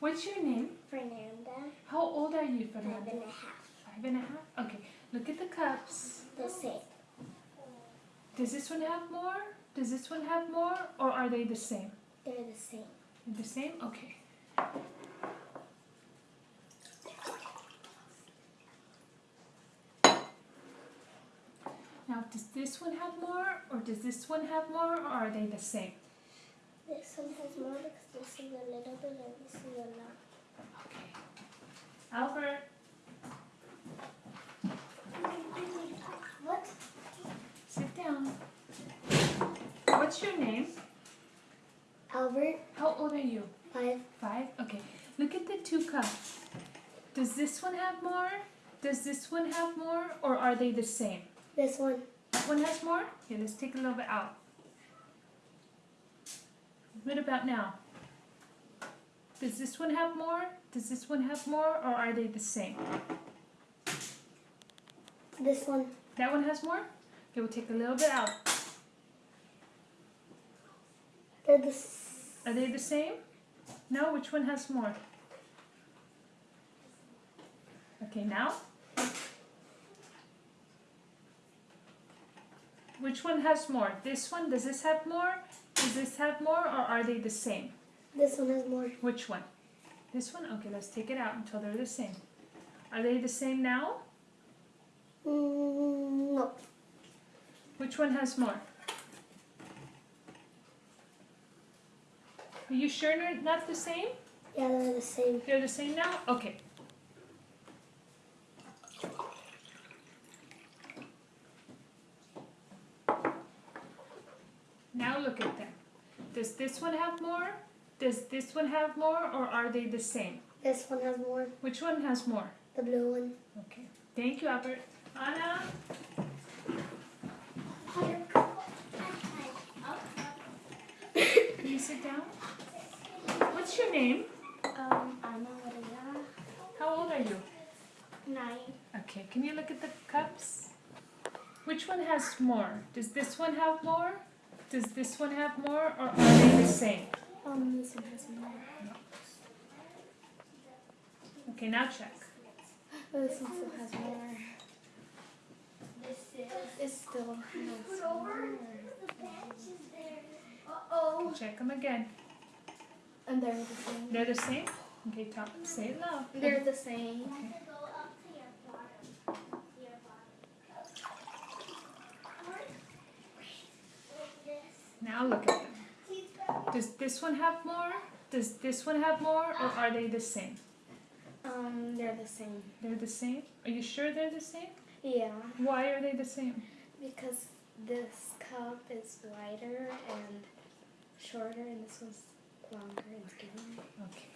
What's your name? Fernanda, How old are you, Fernanda? and a half. Five and a half? Okay, look at the cups. The same. Does this one have more? Does this one have more? Or are they the same? They're the same. They're The same? Okay. Now, does this one have more? Or does this one have more? Or are they the same? This one has more because this is a little bit and this is a lot. Okay. Albert, What? sit down. What's your name? Albert, How old are you? five. Five? Okay. Look at the two cups. Does this one have more? Does this one have more? Or are they the same? This one. That one has more? Okay, let's take a little bit out. What about now? Does this one have more? Does this one have more? Or are they the same? This one. That one has more? Okay, we'll take a little bit out. They're the Are they the same? No? Which one has more? Okay, now? Which one has more? This one? Does this have more? Does this have more? Or are they the same? This one has more. Which one? This one? Okay, let's take it out until they're the same. Are they the same now? Mm, no. Which one has more? Are you sure they're not the same? Yeah, they're the same. They're the same now? Okay. Now look at them. Does this one have more? Does this one have more or are they the same? This one has more. Which one has more? The blue one. Okay. Thank you, Albert. Anna? Can you sit down? What's your name? Um, Ana Maria. How old are you? Nine. Okay, can you look at the cups? Which one has more? Does this one have more? Does this one have more or are they the same? Um, this one has more. Okay, now check. This one still has more. This is. Still has more. Okay, check them again. And they're the same. They're the same? Okay, talk, say it loud. They're the same. Okay. Now look at them. Does this one have more? Does this one have more or are they the same? Um, they're the same. They're the same? Are you sure they're the same? Yeah, Why are they the same? because this cup is wider and shorter, and this one's longer and skinnier. Okay.